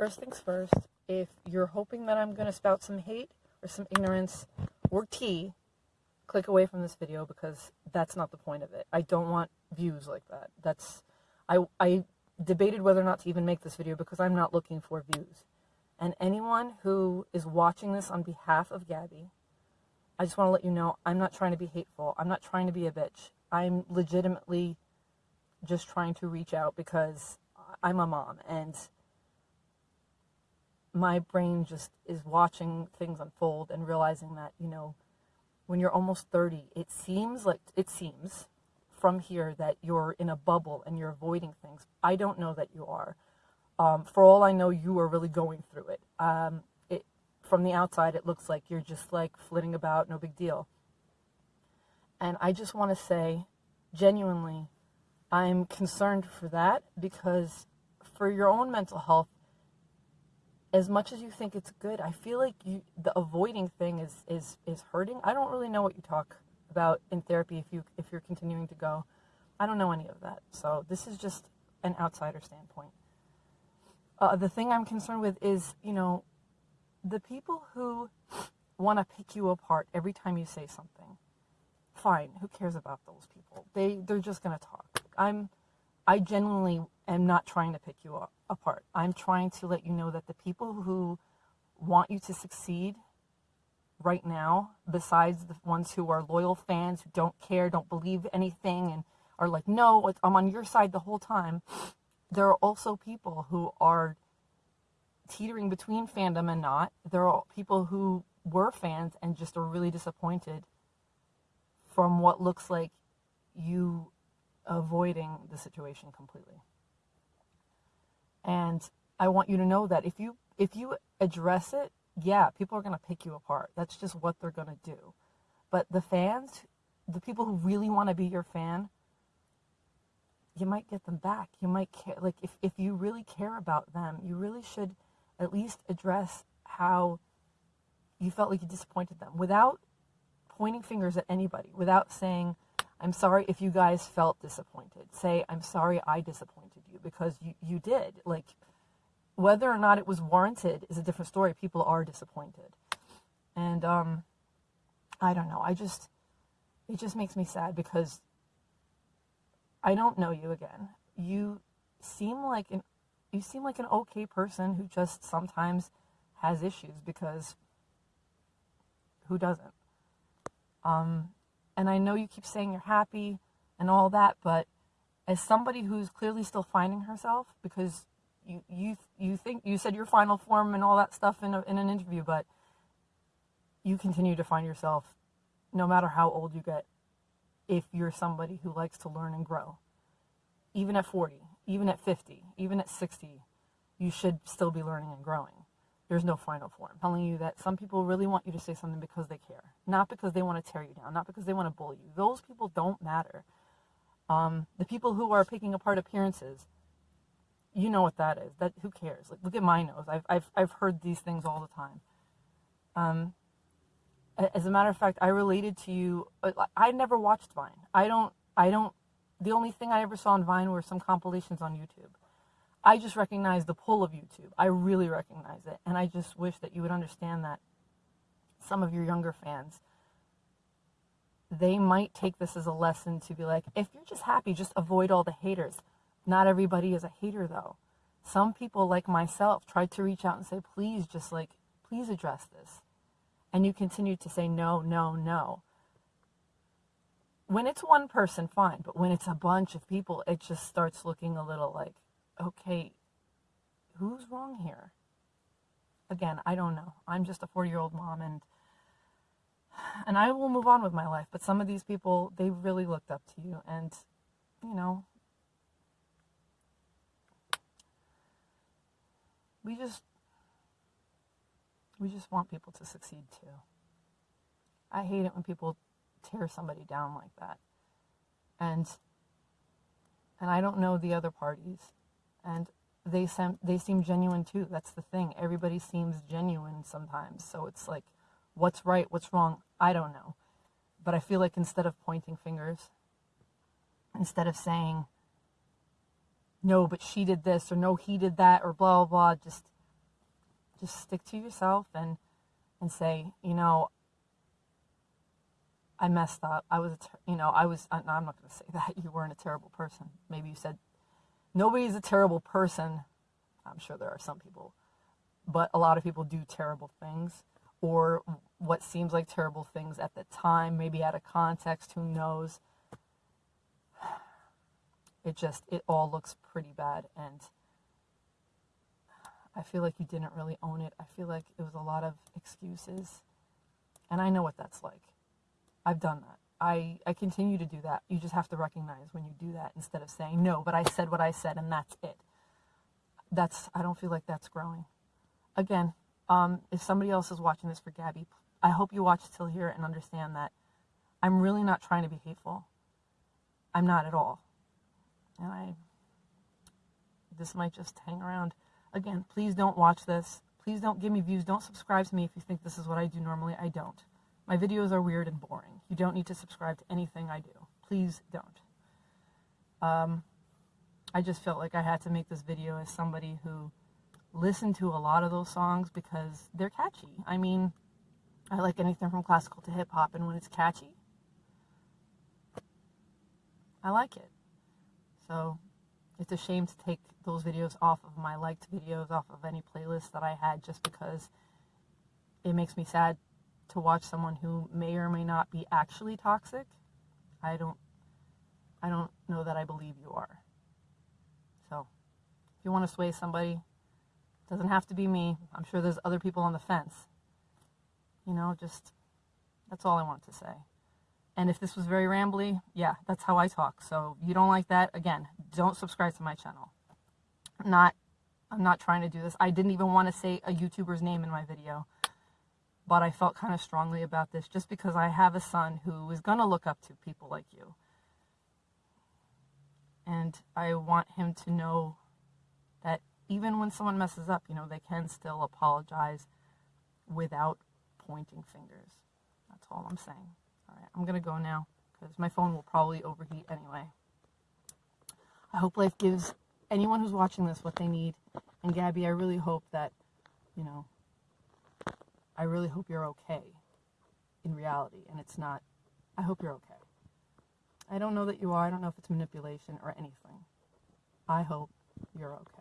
First things first, if you're hoping that I'm going to spout some hate or some ignorance or tea, click away from this video because that's not the point of it. I don't want views like that. That's I I debated whether or not to even make this video because I'm not looking for views. And anyone who is watching this on behalf of Gabby, I just want to let you know I'm not trying to be hateful. I'm not trying to be a bitch. I'm legitimately just trying to reach out because I'm a mom and my brain just is watching things unfold and realizing that, you know, when you're almost 30, it seems like it seems from here that you're in a bubble and you're avoiding things. I don't know that you are. Um, for all I know, you are really going through it. Um, it. From the outside, it looks like you're just like flitting about, no big deal. And I just want to say, genuinely, I'm concerned for that because for your own mental health, as much as you think it's good, I feel like you the avoiding thing is is is hurting. I don't really know what you talk about in therapy if you if you're continuing to go. I don't know any of that. So this is just an outsider standpoint. Uh, the thing I'm concerned with is, you know, the people who want to pick you apart every time you say something. Fine, who cares about those people? They they're just gonna talk. I'm I genuinely am not trying to pick you up, apart. I'm trying to let you know that the people who want you to succeed right now, besides the ones who are loyal fans who don't care, don't believe anything, and are like, no, I'm on your side the whole time, there are also people who are teetering between fandom and not. There are people who were fans and just are really disappointed from what looks like you avoiding the situation completely. And I want you to know that if you if you address it, yeah, people are going to pick you apart. That's just what they're going to do. But the fans, the people who really want to be your fan, you might get them back. You might care like if if you really care about them, you really should at least address how you felt like you disappointed them without pointing fingers at anybody, without saying I'm sorry if you guys felt disappointed. Say, I'm sorry I disappointed because you, you did. Like, whether or not it was warranted is a different story. People are disappointed. And, um, I don't know. I just, it just makes me sad because I don't know you again. You seem like an, you seem like an okay person who just sometimes has issues because who doesn't? Um, and I know you keep saying you're happy and all that, but as somebody who's clearly still finding herself, because you you you think you said your final form and all that stuff in a, in an interview, but you continue to find yourself, no matter how old you get, if you're somebody who likes to learn and grow, even at 40, even at 50, even at 60, you should still be learning and growing there's no final form. Telling you that some people really want you to say something because they care, not because they want to tear you down, not because they want to bully you. Those people don't matter. Um, the people who are picking apart appearances, you know what that is. That who cares? Like, look at my nose. I've I've I've heard these things all the time. Um, as a matter of fact, I related to you. Uh, I never watched Vine. I don't. I don't. The only thing I ever saw on Vine were some compilations on YouTube. I just recognize the pull of YouTube. I really recognize it. And I just wish that you would understand that some of your younger fans, they might take this as a lesson to be like, if you're just happy, just avoid all the haters. Not everybody is a hater, though. Some people, like myself, tried to reach out and say, please, just like, please address this. And you continue to say, no, no, no. When it's one person, fine. But when it's a bunch of people, it just starts looking a little like, okay, who's wrong here? Again, I don't know. I'm just a 40 year old mom and and I will move on with my life. But some of these people, they really looked up to you and you know, we just we just want people to succeed too. I hate it when people tear somebody down like that. And and I don't know the other parties and they seem they seem genuine too. That's the thing. Everybody seems genuine sometimes. So it's like, what's right, what's wrong? I don't know. But I feel like instead of pointing fingers, instead of saying, no, but she did this or no, he did that or blah blah blah, just just stick to yourself and and say, you know, I messed up. I was, you know, I was. I'm not going to say that you weren't a terrible person. Maybe you said nobody's a terrible person. I'm sure there are some people, but a lot of people do terrible things or what seems like terrible things at the time, maybe out of context. Who knows? It just it all looks pretty bad and. I feel like you didn't really own it. I feel like it was a lot of excuses. And I know what that's like. I've done that. I, I continue to do that. You just have to recognize when you do that instead of saying, no, but I said what I said and that's it. That's, I don't feel like that's growing. Again, um, if somebody else is watching this for Gabby, I hope you watch till here and understand that I'm really not trying to be hateful. I'm not at all. And I, this might just hang around. Again, please don't watch this. Please don't give me views. Don't subscribe to me if you think this is what I do normally. I don't. My videos are weird and boring. You don't need to subscribe to anything I do. Please don't. Um, I just felt like I had to make this video as somebody who listened to a lot of those songs because they're catchy. I mean, I like anything from classical to hip hop, and when it's catchy, I like it. So it's a shame to take those videos off of my liked videos, off of any playlist that I had, just because it makes me sad to watch someone who may or may not be actually toxic. I don't I don't know that I believe you are. So, if you want to sway somebody, doesn't have to be me. I'm sure there's other people on the fence. You know, just that's all I want to say. And if this was very rambly, yeah, that's how I talk. So, you don't like that, again, don't subscribe to my channel. I'm not I'm not trying to do this. I didn't even want to say a YouTuber's name in my video but I felt kind of strongly about this just because I have a son who is going to look up to people like you. And I want him to know that even when someone messes up, you know, they can still apologize without pointing fingers. That's all I'm saying. All right, I'm going to go now because my phone will probably overheat anyway. I hope life gives anyone who's watching this what they need. And Gabby, I really hope that, you know, I really hope you're okay in reality and it's not. I hope you're okay. I don't know that you are. I don't know if it's manipulation or anything. I hope you're okay.